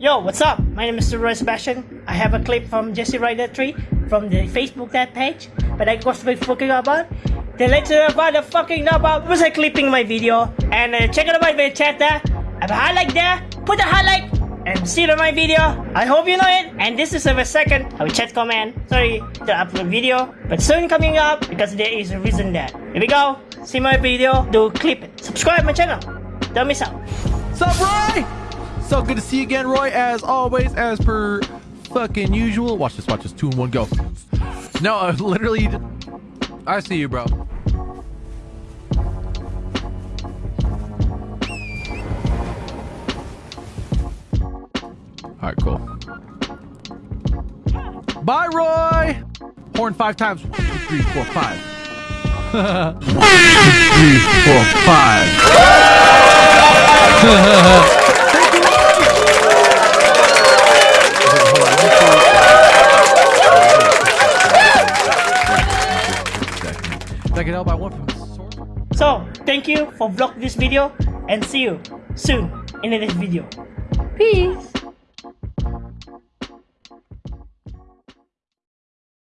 Yo, what's up? My name is Roy Sebastian. I have a clip from Jesse Rider 3 from the Facebook that page, but I was talking about the lecture about the fucking about was I clipping my video and uh, check out my chat there. I have a highlight there. Put a highlight and see it on my video. I hope you know it. And this is the second I will chat comment. Sorry to upload video, but soon coming up because there is a reason that. Here we go. See my video. Do clip it. Subscribe my channel. Don't miss out. Sup, Roy? So good to see you again, Roy. As always, as per fucking usual. Watch this, watch this. Two and one, go. No, uh, literally, I see you, bro. All right, cool. Bye, Roy. Horn five times. One, two, three, four, five. One, two, three, four, five. I can help by one from sword. So, thank you for vlog this video and see you soon in the next video. Peace!